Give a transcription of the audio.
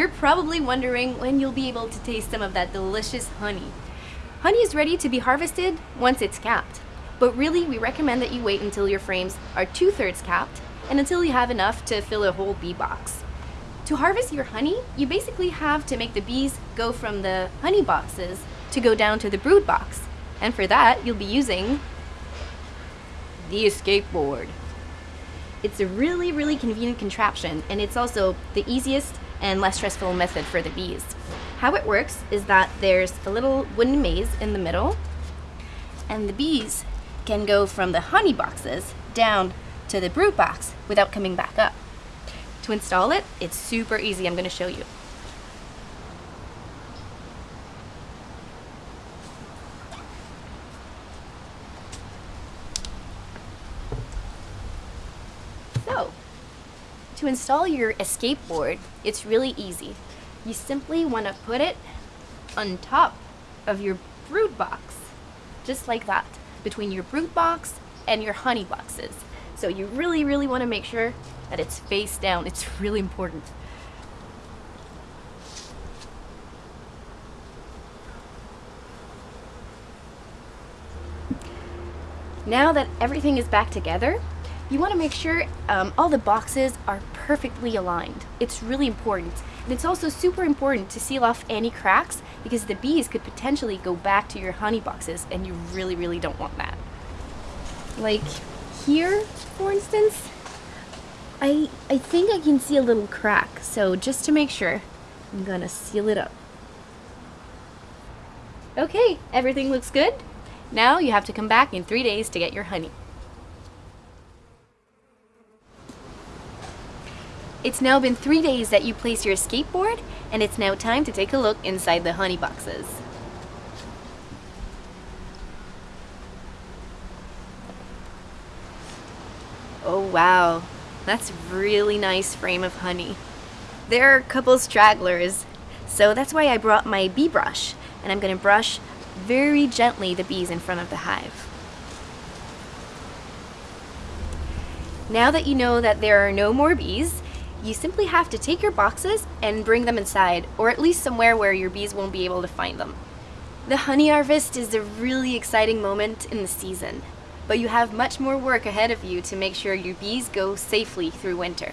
You're probably wondering when you'll be able to taste some of that delicious honey. Honey is ready to be harvested once it's capped, but really we recommend that you wait until your frames are two-thirds capped and until you have enough to fill a whole bee box. To harvest your honey, you basically have to make the bees go from the honey boxes to go down to the brood box. And for that, you'll be using the escape board. It's a really, really convenient contraption, and it's also the easiest and less stressful method for the bees. How it works is that there's a little wooden maze in the middle, and the bees can go from the honey boxes down to the brood box without coming back up. To install it, it's super easy. I'm going to show you. So, to install your escape board, it's really easy. You simply want to put it on top of your brood box, just like that, between your brood box and your honey boxes. So you really, really want to make sure that it's face down. It's really important. Now that everything is back together, you want to make sure um, all the boxes are perfectly aligned. It's really important. And it's also super important to seal off any cracks because the bees could potentially go back to your honey boxes and you really, really don't want that. Like here, for instance, I, I think I can see a little crack. So just to make sure, I'm gonna seal it up. Okay, everything looks good. Now you have to come back in three days to get your honey. It's now been three days that you placed your escape board and it's now time to take a look inside the honey boxes. Oh wow, that's a really nice frame of honey. There are a couple stragglers, so that's why I brought my bee brush, and I'm gonna brush very gently the bees in front of the hive. Now that you know that there are no more bees, you simply have to take your boxes and bring them inside, or at least somewhere where your bees won't be able to find them. The honey harvest is a really exciting moment in the season, but you have much more work ahead of you to make sure your bees go safely through winter.